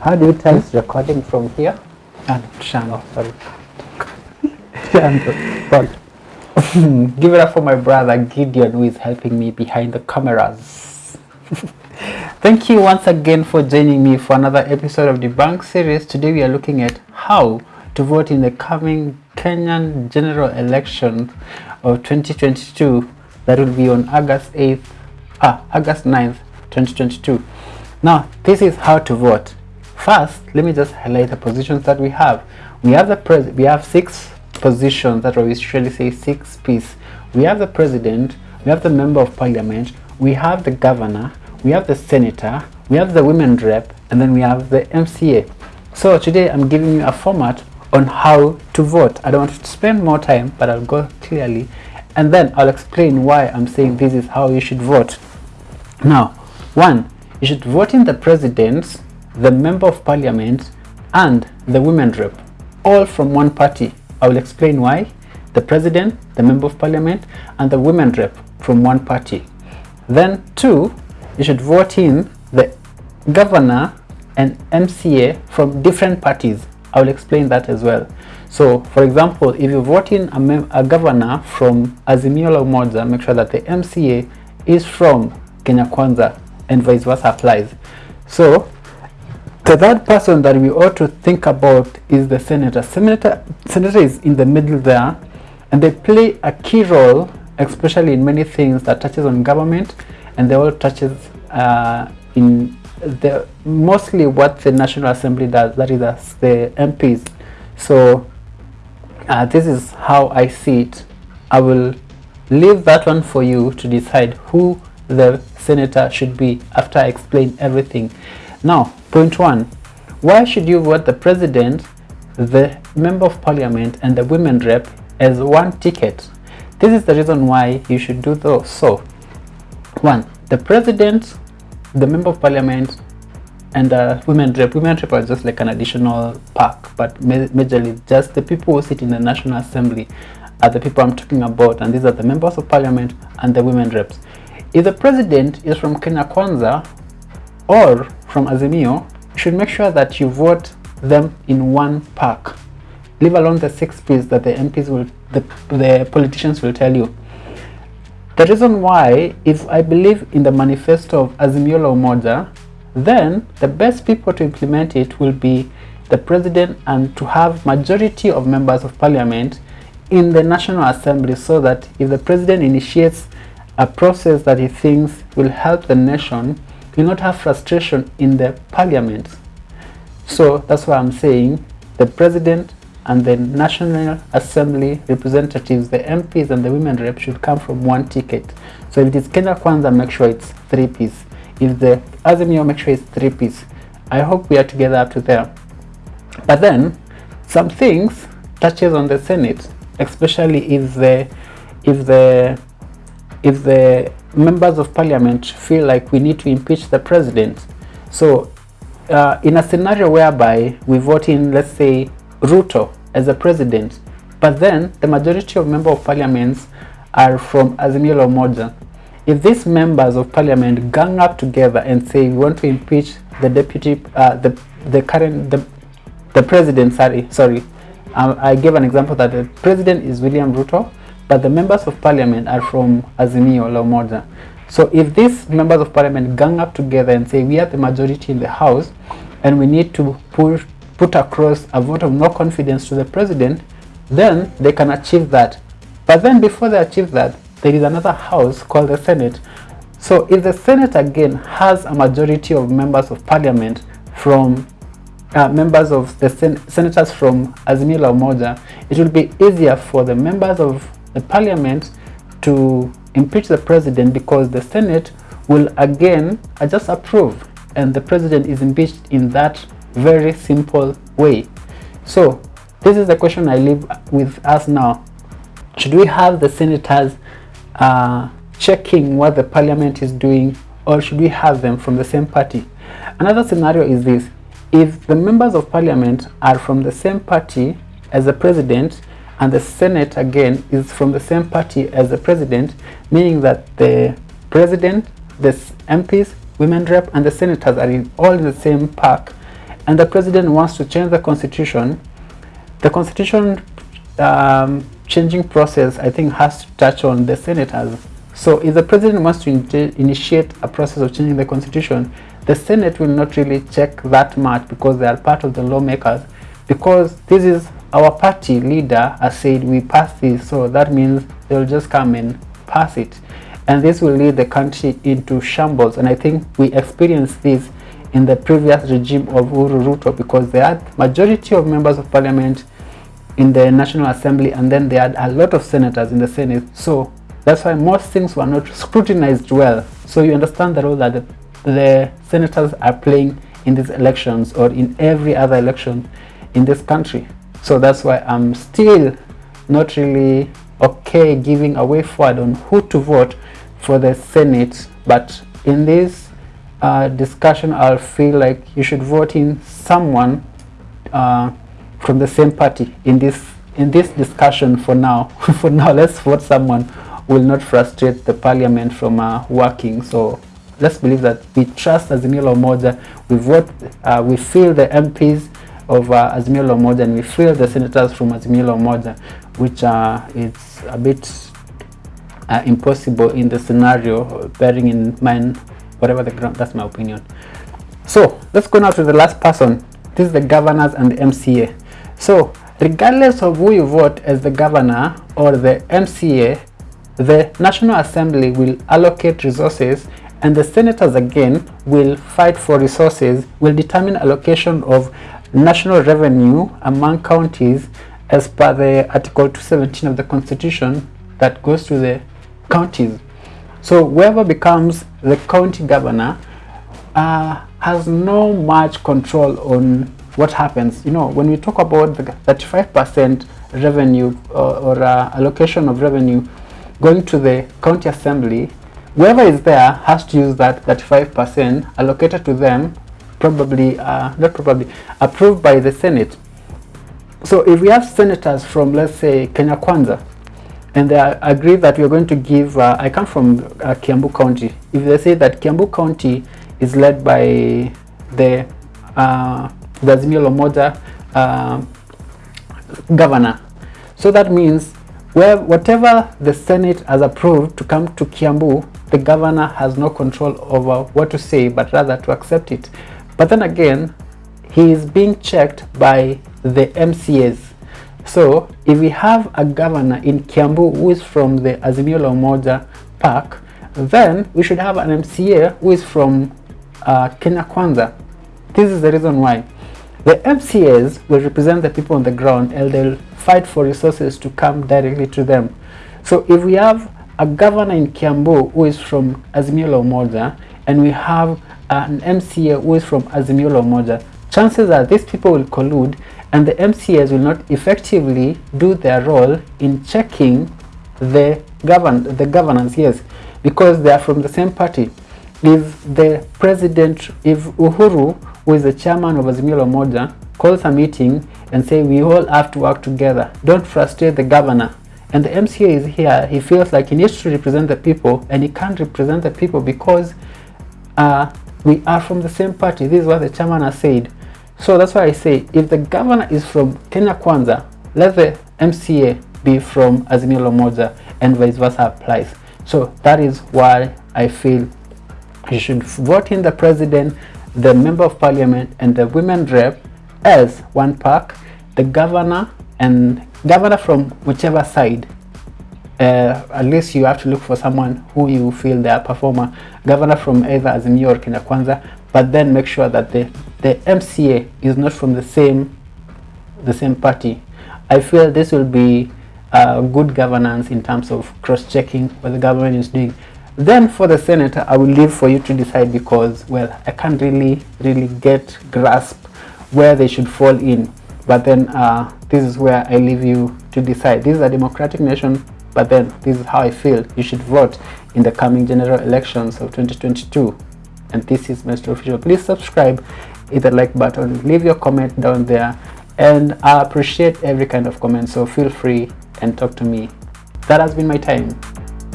How do you tell it's recording from here? And Shano. Oh, sorry. And, but give it up for my brother Gideon who is helping me behind the cameras. Thank you once again for joining me for another episode of the Bank series. Today we are looking at how to vote in the coming Kenyan general election of 2022 that will be on August 8th, ah, August 9th, 2022. Now, this is how to vote. First, let me just highlight the positions that we have. We have the pres we have six positions that we usually say six P's. We have the president, we have the member of parliament, we have the governor, we have the senator, we have the women rep, and then we have the MCA. So today I'm giving you a format on how to vote. I don't want to spend more time, but I'll go clearly, and then I'll explain why I'm saying this is how you should vote. Now, one, you should vote in the president, the member of parliament, and the women rep, all from one party. I will explain why. The president, the member of parliament, and the women rep from one party. Then two, you should vote in the governor and MCA from different parties. I will explain that as well. So, for example, if you vote in a, a governor from Azimio la Umoja, make sure that the MCA is from Kenya Kwanza and vice versa applies. So, the third person that we ought to think about is the senator. Senator, senator is in the middle there and they play a key role especially in many things that touches on government and they all touches uh, in the mostly what the National Assembly does, that is the MPs. So uh, this is how I see it. I will leave that one for you to decide who the senator should be after I explain everything. Now, point one, why should you vote the president, the member of parliament and the women rep as one ticket? This is the reason why you should do those. So, one, the president, the member of parliament and the women rep. Women rep are just like an additional pack, but majorly just the people who sit in the National Assembly are the people I'm talking about and these are the members of parliament and the women reps. If the president is from Kenya Kwanza or from Azimio, you should make sure that you vote them in one pack. Leave alone the six P's that the MPs will, the, the politicians will tell you. The reason why, if I believe in the manifesto of Azimio la Umoja, then the best people to implement it will be the president and to have majority of members of parliament in the National Assembly so that if the president initiates a process that he thinks will help the nation, will not have frustration in the parliament. So that's why I'm saying the president and the National Assembly representatives, the MPs and the women rep should come from one ticket. So if it is Kenya Kwanza, make sure it's three piece. If the Azimio, make sure it's three piece. I hope we are together up to there. But then, some things touches on the Senate, especially if the if the if the members of parliament feel like we need to impeach the president. So uh, in a scenario whereby we vote in, let's say, Ruto as a president, but then the majority of member of parliaments are from Azimio la Umoja. If these members of parliament gang up together and say we want to impeach the deputy, uh, the the current the the president, sorry, sorry, um, I gave an example that the president is William Ruto, but the members of parliament are from Azimio la Umoja. So if these members of parliament gang up together and say we are the majority in the house and we need to put, put across a vote of no confidence to the president, then they can achieve that. But then before they achieve that, there is another house called the Senate. So if the Senate again has a majority of members of parliament from uh, members of the sen senators from Azimio la Umoja, it will be easier for the members of the parliament to impeach the president because the Senate will again just approve and the president is impeached in that very simple way. So this is the question I leave with us now. Should we have the senators uh, checking what the parliament is doing or should we have them from the same party? Another scenario is this. If the members of parliament are from the same party as the president and the senate again is from the same party as the president, meaning that the president, the MPs, women rep and the senators are in all in the same pack and the president wants to change the constitution, the constitution um, changing process I think has to touch on the senators. So if the president wants to in initiate a process of changing the constitution, the Senate will not really check that much because they are part of the lawmakers because this is our party leader has said we pass this so that means they'll just come and pass it. And this will lead the country into shambles. And I think we experienced this in the previous regime of Uhuru Ruto because they had majority of members of parliament in the National Assembly and then they had a lot of senators in the Senate. So that's why most things were not scrutinized well. So you understand the role that the, the senators are playing in these elections or in every other election in this country so that's why I'm still not really okay giving a way forward on who to vote for the Senate but in this uh, discussion I'll feel like you should vote in someone uh, from the same party. In this in this discussion for now for now let's vote someone will not frustrate the parliament from uh, working. So let's believe that we trust Azimio la Umoja we vote uh, we feel the MPs of uh, Azimio la Umoja and we feel the senators from Azimio la Umoja which uh, is a bit uh, impossible in the scenario bearing in mind whatever the ground that's my opinion. So let's go now to the last person. This is the governors and the MCA so regardless of who you vote as the governor or the MCA the National Assembly will allocate resources and the senators again will fight for resources will determine allocation of national revenue among counties as per the article 217 of the constitution that goes to the counties. So whoever becomes the county governor uh, has no much control on what happens. You know when we talk about the 35 percent revenue uh, or uh, allocation of revenue going to the county assembly whoever is there has to use that 35 percent allocated to them probably uh, not probably approved by the senate so if we have senators from let's say kenya kwanza and they agree that we are going to give uh, i come from uh, kiambu county if they say that kiambu county is led by the uh, the uh, governor. So that means where whatever the Senate has approved to come to Kiambu, the governor has no control over what to say, but rather to accept it. But then again, he is being checked by the MCAs. So if we have a governor in Kiambu who is from the Azimio la Umoja park, then we should have an MCA who is from uh, Kenya Kwanza. This is the reason why. The MCAs will represent the people on the ground and they'll fight for resources to come directly to them. So if we have a governor in Kiambu who is from Azimio la Umoja and we have an MCA who is from Azimio la Umoja, chances are these people will collude and the MCAs will not effectively do their role in checking the govern the governance, yes, because they are from the same party. If the president, if Uhuru who is the chairman of Azimio la Umoja, calls a meeting and say we all have to work together. Don't frustrate the governor. And the MCA is here. He feels like he needs to represent the people and he can't represent the people because uh, we are from the same party. This is what the chairman has said. So that's why I say if the governor is from Kenya Kwanza, let the MCA be from Azimio la and vice versa applies. So that is why I feel you should vote in the president the member of parliament and the women rep as one pack the governor and governor from whichever side uh, at least you have to look for someone who you feel they are performer. Governor from either Azimio or Kenya Kwanza but then make sure that the the MCA is not from the same the same party. I feel this will be uh, good governance in terms of cross-checking what the government is doing. Then for the senator i will leave for you to decide because well i can't really really get grasp where they should fall in. But then uh, this is where i leave you to decide. This is a democratic nation but then this is how i feel. You should vote in the coming general elections of 2022 and this is mr. Official. Please subscribe hit the like button leave your comment down there. And i appreciate every kind of comment so feel free and talk to me. That has been my time.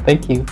Thank you